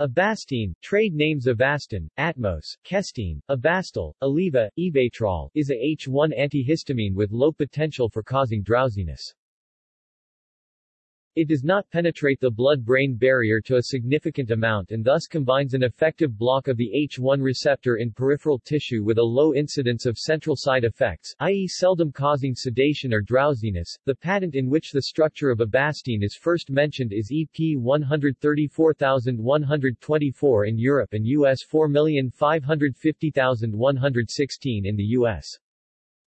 Ebastine, trade names Avastin, Atmos, Kestine, Ebastel, Aleve, Evatrol, is a H1 antihistamine with low potential for causing drowsiness. It does not penetrate the blood-brain barrier to a significant amount and thus combines an effective block of the H1 receptor in peripheral tissue with a low incidence of central side effects, i.e. seldom causing sedation or drowsiness. The patent in which the structure of Ebastine is first mentioned is EP 134124 in Europe and US 4550116 in the US.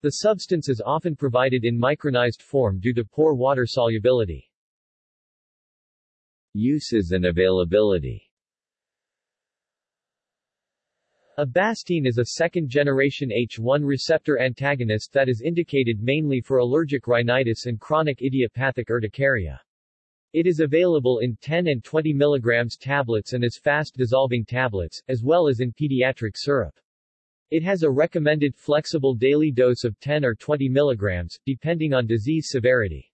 The substance is often provided in micronized form due to poor water solubility. Uses and availability Ebastine is a second-generation H1 receptor antagonist that is indicated mainly for allergic rhinitis and chronic idiopathic urticaria. It is available in 10 and 20 mg tablets and as fast-dissolving tablets, as well as in pediatric syrup. It has a recommended flexible daily dose of 10 or 20 mg, depending on disease severity.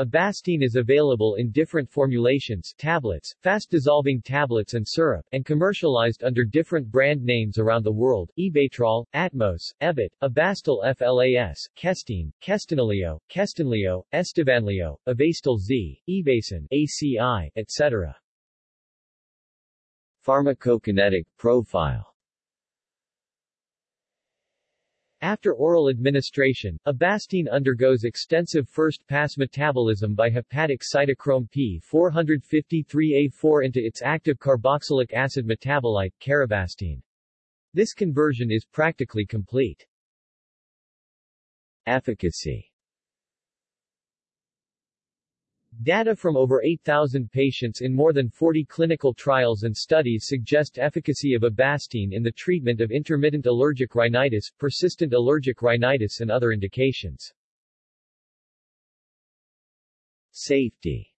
Ebastine is available in different formulations tablets, fast-dissolving tablets and syrup, and commercialized under different brand names around the world, Evatrol, Atmos, Evit, Ebastel FLAS, Kestine, Kestinaleo, Kestinleo, Estivanleo, Ebastel Z, Evacin, ACI, etc. Pharmacokinetic profile After oral administration, Ebastine undergoes extensive first-pass metabolism by hepatic cytochrome P453A4 into its active carboxylic acid metabolite, carebastine. This conversion is practically complete. Efficacy Data from over 8,000 patients in more than 40 clinical trials and studies suggest efficacy of Ebastine in the treatment of intermittent allergic rhinitis, persistent allergic rhinitis and other indications. Safety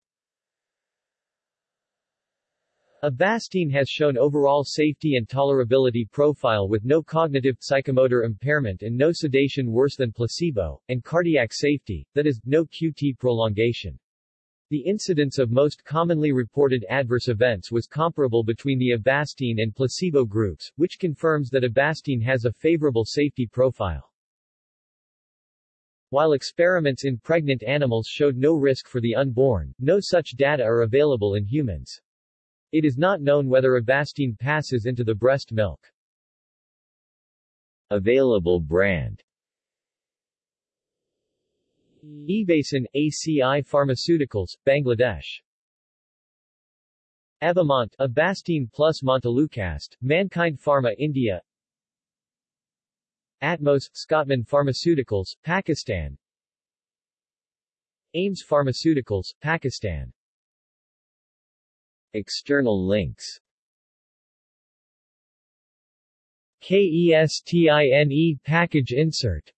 Ebastine has shown overall safety and tolerability profile with no cognitive, psychomotor impairment and no sedation worse than placebo, and cardiac safety, that is, no QT prolongation. The incidence of most commonly reported adverse events was comparable between the Ebastine and placebo groups, which confirms that Ebastine has a favorable safety profile. While experiments in pregnant animals showed no risk for the unborn, no such data are available in humans. It is not known whether Ebastine passes into the breast milk. Available brand Evacin, ACI Pharmaceuticals, Bangladesh. Avamont, Ebastine plus Montelukast, Mankind Pharma India. Atmos, Scottman Pharmaceuticals, Pakistan. Ames Pharmaceuticals, Pakistan. External links. KESTINE package insert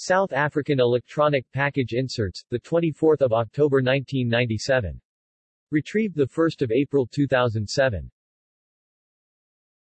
South African Electronic Package Inserts, 24 October 1997. Retrieved 1 April 2007.